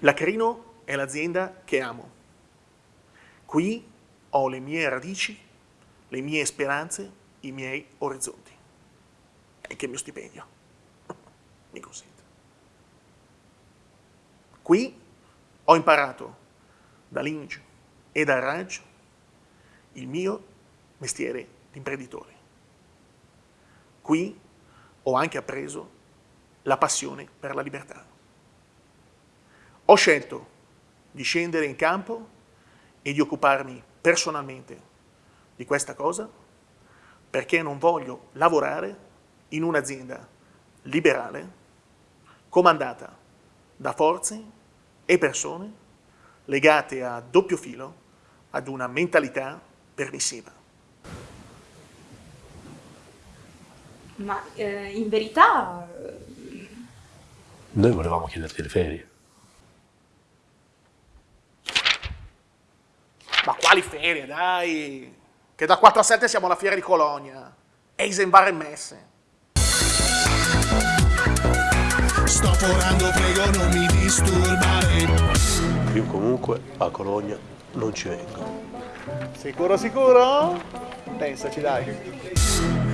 La Crino è l'azienda che amo. Qui ho le mie radici, le mie speranze, i miei orizzonti. E anche il mio stipendio. Mi consente. Qui ho imparato dall'Inge e dal Raj il mio mestiere di imprenditore. Qui ho anche appreso la passione per la libertà. Ho scelto di scendere in campo e di occuparmi personalmente di questa cosa perché non voglio lavorare in un'azienda liberale comandata da forze e persone legate a doppio filo ad una mentalità permissiva. Ma eh, in verità... Noi volevamo chiederti le ferie. Quali ferie, dai! Che da 4 a 7 siamo alla fiera di Colonia. Eisenbar e Messe. Sto forando, prego non mi disturbare. Io comunque a Cologna non ci vengo. Sicuro, sicuro? Pensaci, dai.